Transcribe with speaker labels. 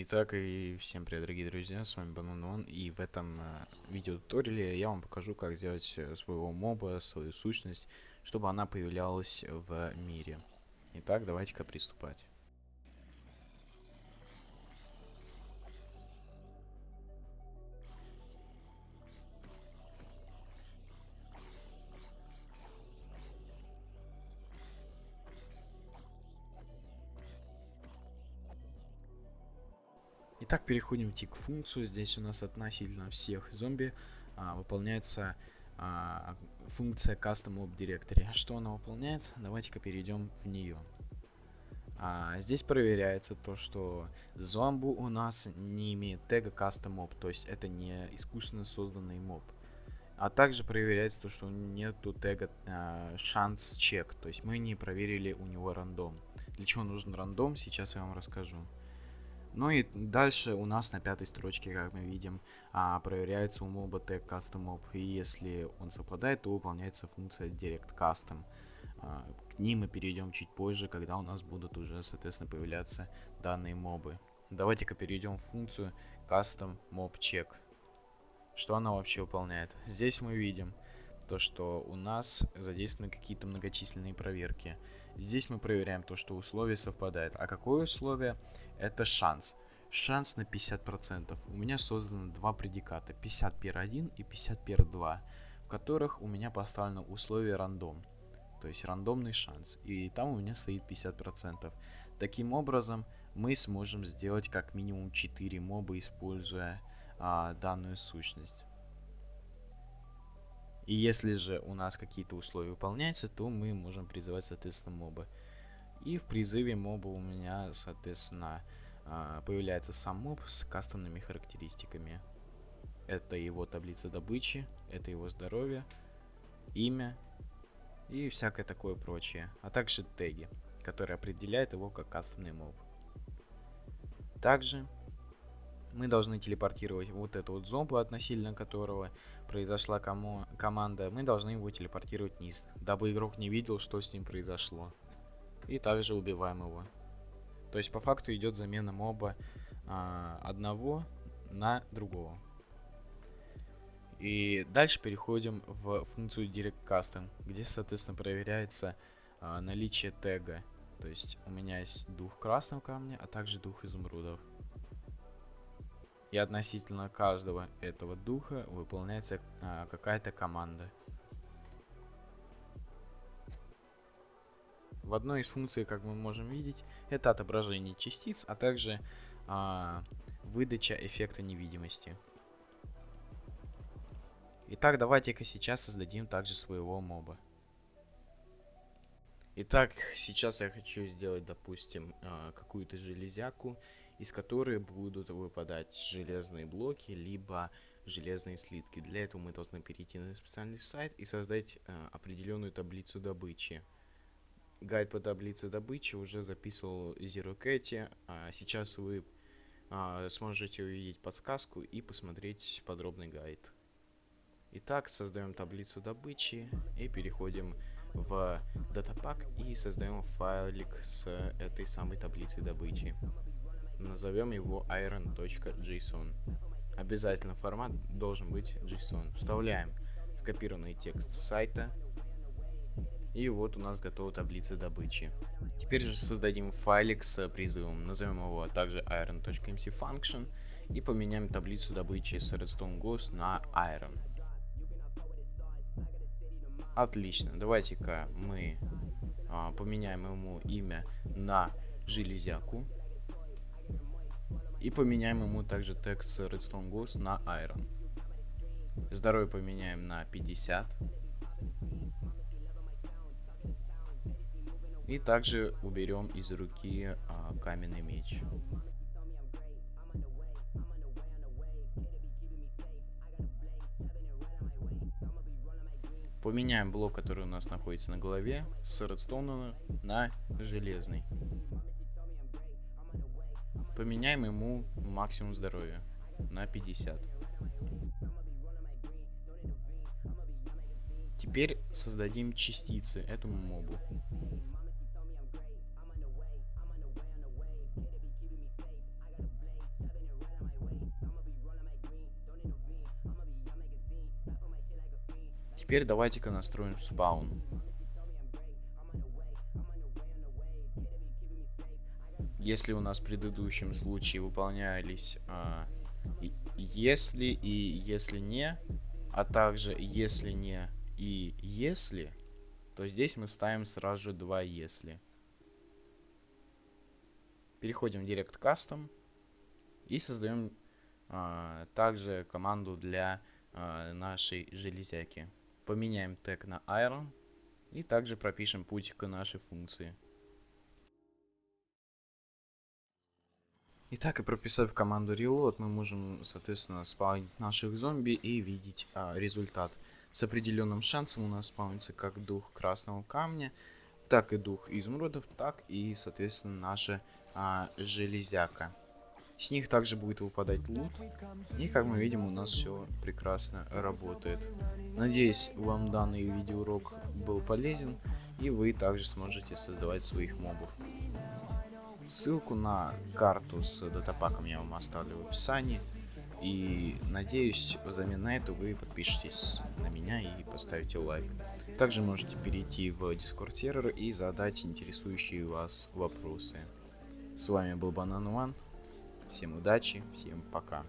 Speaker 1: Итак, и всем привет, дорогие друзья, с вами Бананон, и в этом э, видеотуториале я вам покажу, как сделать э, своего моба, свою сущность, чтобы она появлялась в мире. Итак, давайте-ка приступать. Итак, переходим в тик функцию. Здесь у нас относительно всех зомби а, выполняется а, функция Custom Mob Directory. Что она выполняет? Давайте-ка перейдем в нее. А, здесь проверяется то, что зомбу у нас не имеет тега Custom Mob, то есть это не искусственно созданный моб. А также проверяется то, что нету тега а, шанс чек, то есть мы не проверили у него рандом. Для чего нужен рандом, сейчас я вам расскажу. Ну и дальше у нас на пятой строчке, как мы видим, а, проверяется у моба тег custom mob. И если он совпадает, то выполняется функция direct custom. А, к ним мы перейдем чуть позже, когда у нас будут уже, соответственно, появляться данные мобы. Давайте-ка перейдем в функцию custom mob check. Что она вообще выполняет? Здесь мы видим то, что у нас задействованы какие-то многочисленные проверки. Здесь мы проверяем то, что условие совпадает. А какое условие? Это шанс. Шанс на 50%. У меня созданы два предиката. 50 пер 1 и 50 пер 2. В которых у меня поставлено условие рандом. То есть рандомный шанс. И там у меня стоит 50%. Таким образом, мы сможем сделать как минимум 4 моба, используя а, данную сущность. И если же у нас какие-то условия выполняются, то мы можем призывать, соответственно, моба. И в призыве моба у меня, соответственно, а, появляется сам моб с кастомными характеристиками. Это его таблица добычи, это его здоровье, имя и всякое такое прочее. А также теги, которые определяют его как кастомный моб. Также мы должны телепортировать вот эту вот зомбу, относительно которого произошла кому команда. Мы должны его телепортировать вниз, дабы игрок не видел, что с ним произошло. И также убиваем его. То есть по факту идет замена моба а, одного на другого. И дальше переходим в функцию Direct Custom, где, соответственно, проверяется а, наличие тега. То есть у меня есть дух красного камня, а также дух изумрудов. И относительно каждого этого духа выполняется а, какая-то команда. В одной из функций, как мы можем видеть, это отображение частиц, а также а, выдача эффекта невидимости. Итак, давайте-ка сейчас создадим также своего моба. Итак, сейчас я хочу сделать, допустим, а, какую-то железяку из которой будут выпадать железные блоки, либо железные слитки. Для этого мы должны перейти на специальный сайт и создать э, определенную таблицу добычи. Гайд по таблице добычи уже записывал ZeroCat, а сейчас вы э, сможете увидеть подсказку и посмотреть подробный гайд. Итак, создаем таблицу добычи и переходим в датапак и создаем файлик с этой самой таблицей добычи. Назовем его iron.json. Обязательно формат должен быть JSON. Вставляем скопированный текст сайта. И вот у нас готова таблица добычи. Теперь же создадим файлик с призывом. Назовем его также iron.mcfunction. И поменяем таблицу добычи с redstone ghost на iron. Отлично. Давайте-ка мы а, поменяем ему имя на железяку. И поменяем ему также тег с Redstone Ghost на Iron. Здоровье поменяем на 50. И также уберем из руки а, каменный меч. Поменяем блок, который у нас находится на голове, с редстоуна на железный. Поменяем ему максимум здоровья на 50. Теперь создадим частицы этому мобу. Теперь давайте-ка настроим спаун. Если у нас в предыдущем случае выполнялись а, если и если не, а также если не и если, то здесь мы ставим сразу же два если. Переходим в Direct Custom и создаем а, также команду для а, нашей железяки. Поменяем тег на Iron и также пропишем путь к нашей функции. Итак, и прописав команду reload, мы можем, соответственно, спаунить наших зомби и видеть а, результат. С определенным шансом у нас спаунится как дух красного камня, так и дух изумрудов, так и, соответственно, наша а, железяка. С них также будет выпадать лут. И как мы видим, у нас все прекрасно работает. Надеюсь, вам данный видеоурок был полезен. И вы также сможете создавать своих мобов. Ссылку на карту с датапаком я вам оставлю в описании. И надеюсь, взамен на это вы подпишитесь на меня и поставите лайк. Также можете перейти в Discord сервер и задать интересующие вас вопросы. С вами был Банан One. Всем удачи, всем пока.